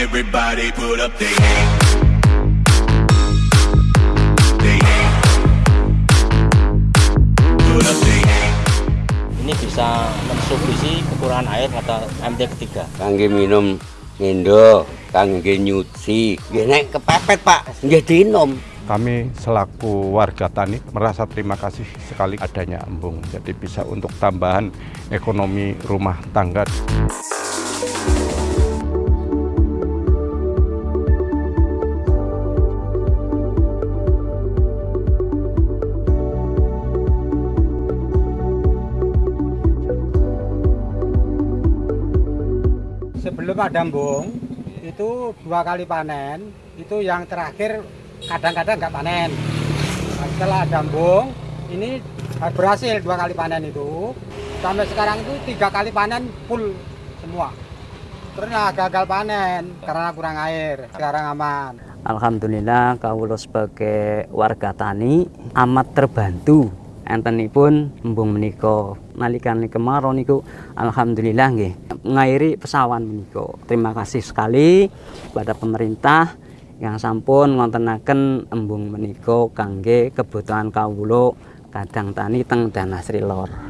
Everybody put up their hands. They hands. Put up their hands. ini bisa mensubsidi kekurangan air kata MT ketiga. kangge minum ngendo kangge nyuci nggih nek kepepet Pak nggih dinom Kami selaku warga tani merasa terima kasih sekali adanya embung. Jadi bisa untuk tambahan ekonomi rumah tangga. Sebelum ada embung itu dua kali panen itu yang terakhir kadang-kadang nggak panen. Nah, setelah ada embung ini berhasil dua kali panen itu. Sampai sekarang itu tiga kali panen full semua. Karena gagal panen karena kurang air sekarang aman. Alhamdulillah kawula sebagai warga tani amat terbantu. Entenipun embung menika nalikan kemarau niku alhamdulillah nggih ngairi pesawan menika. Terima kasih sekali kepada pemerintah yang sampun ngontenaken embung menika kangge kebutuhan kawula kadang tani teng Danasri Lor.